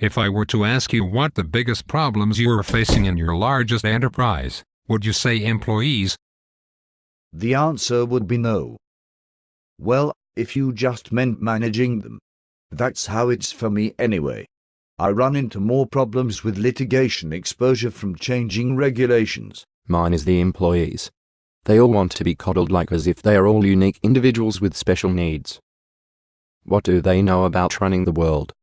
If I were to ask you what the biggest problems you are facing in your largest enterprise, would you say employees? The answer would be no. Well, if you just meant managing them. That's how it's for me anyway. I run into more problems with litigation exposure from changing regulations. Mine is the employees. They all want to be coddled like as if they are all unique individuals with special needs. What do they know about running the world?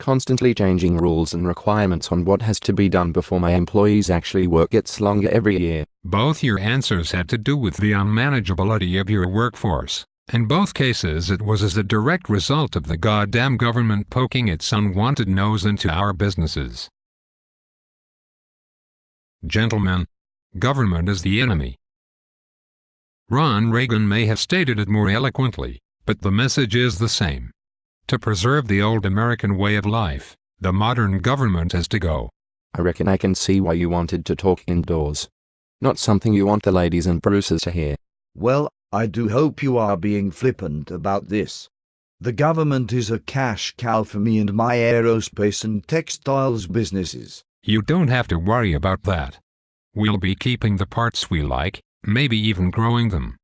Constantly changing rules and requirements on what has to be done before my employees actually work gets longer every year. Both your answers had to do with the unmanageability of your workforce. In both cases it was as a direct result of the goddamn government poking its unwanted nose into our businesses. Gentlemen, government is the enemy. Ron Reagan may have stated it more eloquently, but the message is the same. To preserve the old American way of life, the modern government has to go. I reckon I can see why you wanted to talk indoors. Not something you want the ladies and Bruces to hear. Well, I do hope you are being flippant about this. The government is a cash cow for me and my aerospace and textiles businesses. You don't have to worry about that. We'll be keeping the parts we like, maybe even growing them.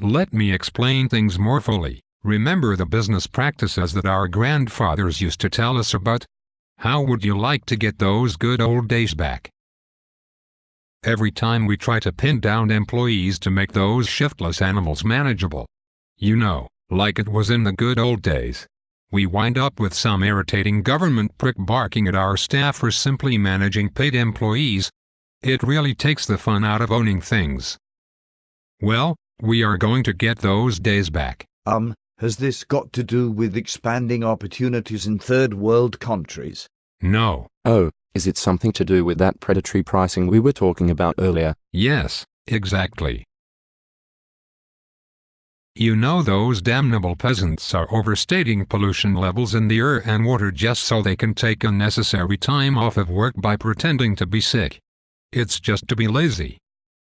Let me explain things more fully. Remember the business practices that our grandfathers used to tell us about? How would you like to get those good old days back? Every time we try to pin down employees to make those shiftless animals manageable. You know, like it was in the good old days. We wind up with some irritating government prick barking at our staff for simply managing paid employees. It really takes the fun out of owning things. Well, we are going to get those days back. Um, has this got to do with expanding opportunities in third world countries? No. Oh, is it something to do with that predatory pricing we were talking about earlier? Yes, exactly. You know those damnable peasants are overstating pollution levels in the air and water just so they can take unnecessary time off of work by pretending to be sick. It's just to be lazy.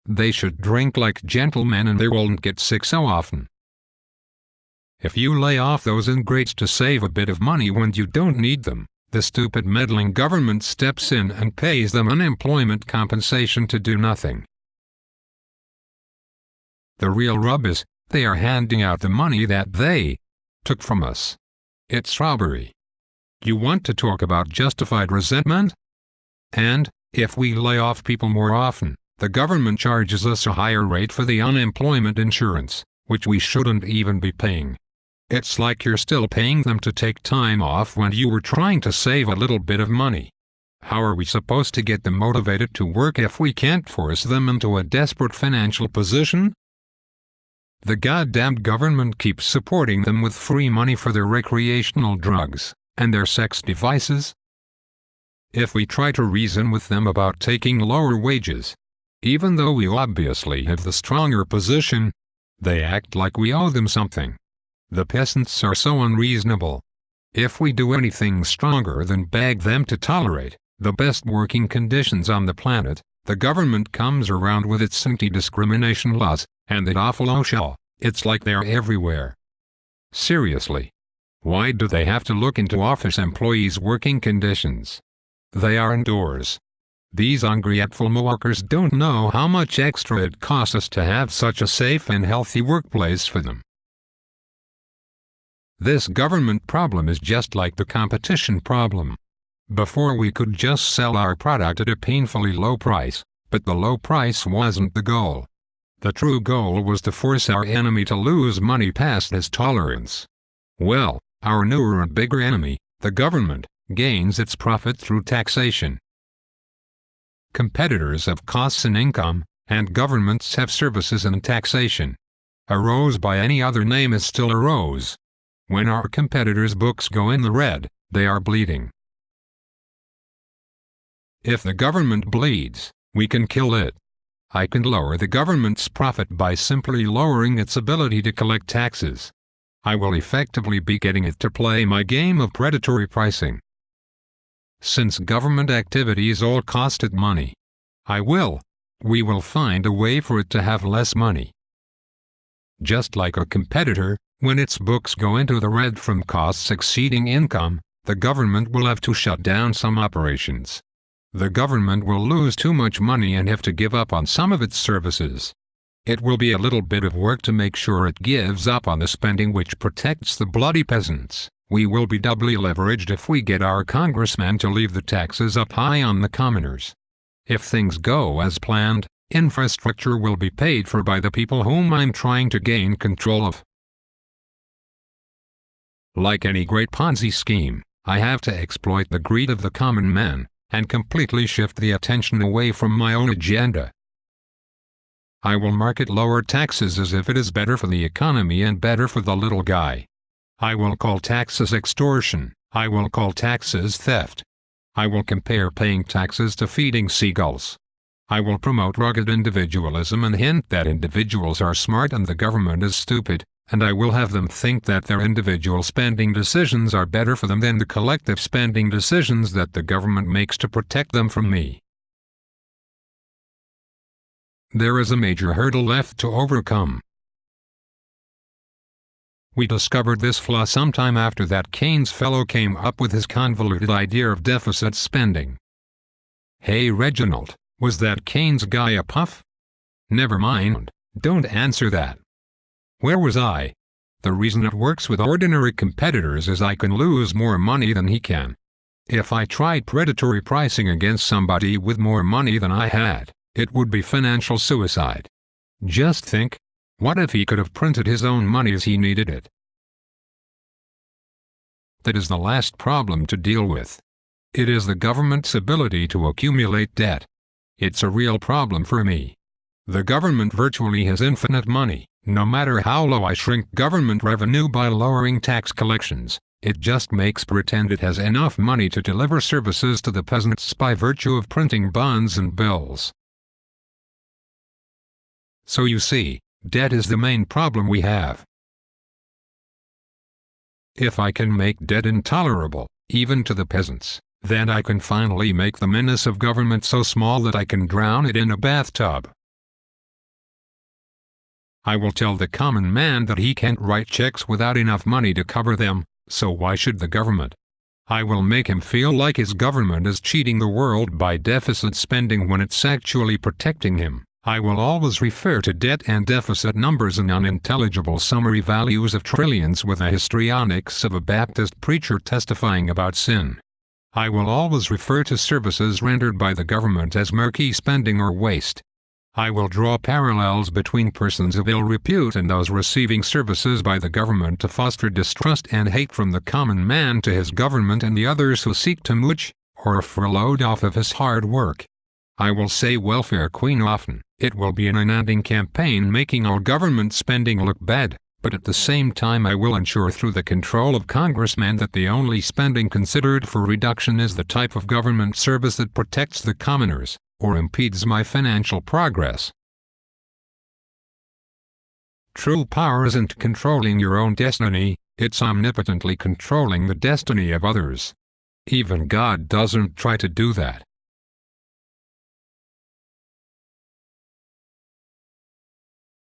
They should drink like gentlemen and they won't get sick so often. If you lay off those ingrates to save a bit of money when you don't need them, the stupid meddling government steps in and pays them unemployment compensation to do nothing. The real rub is, they are handing out the money that they took from us. It's robbery. You want to talk about justified resentment? And, if we lay off people more often, the government charges us a higher rate for the unemployment insurance, which we shouldn't even be paying. It's like you're still paying them to take time off when you were trying to save a little bit of money. How are we supposed to get them motivated to work if we can't force them into a desperate financial position? The goddamned government keeps supporting them with free money for their recreational drugs and their sex devices. If we try to reason with them about taking lower wages, even though we obviously have the stronger position, they act like we owe them something. The peasants are so unreasonable. If we do anything stronger than beg them to tolerate the best working conditions on the planet, the government comes around with its anti-discrimination laws, and that awful oh OSHA, it's like they're everywhere. Seriously. Why do they have to look into office employees' working conditions? They are indoors. These ungrateful workers don't know how much extra it costs us to have such a safe and healthy workplace for them. This government problem is just like the competition problem. Before we could just sell our product at a painfully low price, but the low price wasn't the goal. The true goal was to force our enemy to lose money past his tolerance. Well, our newer and bigger enemy, the government, gains its profit through taxation. Competitors have costs and income, and governments have services and taxation. A rose by any other name is still a rose. When our competitors' books go in the red, they are bleeding. If the government bleeds, we can kill it. I can lower the government's profit by simply lowering its ability to collect taxes. I will effectively be getting it to play my game of predatory pricing. Since government activities all cost it money, I will, we will find a way for it to have less money. Just like a competitor, when its books go into the red from costs exceeding income, the government will have to shut down some operations. The government will lose too much money and have to give up on some of its services. It will be a little bit of work to make sure it gives up on the spending which protects the bloody peasants. We will be doubly leveraged if we get our congressmen to leave the taxes up high on the commoners. If things go as planned, infrastructure will be paid for by the people whom I'm trying to gain control of. Like any great Ponzi scheme, I have to exploit the greed of the common man, and completely shift the attention away from my own agenda. I will market lower taxes as if it is better for the economy and better for the little guy. I will call taxes extortion, I will call taxes theft. I will compare paying taxes to feeding seagulls. I will promote rugged individualism and hint that individuals are smart and the government is stupid, and I will have them think that their individual spending decisions are better for them than the collective spending decisions that the government makes to protect them from me. There is a major hurdle left to overcome. We discovered this flaw sometime after that Keynes fellow came up with his convoluted idea of deficit spending. Hey Reginald, was that Keynes guy a puff? Never mind, don't answer that. Where was I? The reason it works with ordinary competitors is I can lose more money than he can. If I tried predatory pricing against somebody with more money than I had, it would be financial suicide. Just think, what if he could have printed his own money as he needed it? That is the last problem to deal with. It is the government's ability to accumulate debt. It's a real problem for me. The government virtually has infinite money, no matter how low I shrink government revenue by lowering tax collections. It just makes pretend it has enough money to deliver services to the peasants by virtue of printing bonds and bills. So you see, debt is the main problem we have. If I can make debt intolerable, even to the peasants, then I can finally make the menace of government so small that I can drown it in a bathtub. I will tell the common man that he can't write checks without enough money to cover them, so why should the government? I will make him feel like his government is cheating the world by deficit spending when it's actually protecting him. I will always refer to debt and deficit numbers and unintelligible summary values of trillions with the histrionics of a Baptist preacher testifying about sin. I will always refer to services rendered by the government as murky spending or waste. I will draw parallels between persons of ill repute and those receiving services by the government to foster distrust and hate from the common man to his government and the others who seek to mooch, or furloughed off of his hard work. I will say welfare queen often. It will be an unending campaign making our government spending look bad, but at the same time I will ensure through the control of congressmen that the only spending considered for reduction is the type of government service that protects the commoners, or impedes my financial progress. True power isn't controlling your own destiny, it's omnipotently controlling the destiny of others. Even God doesn't try to do that.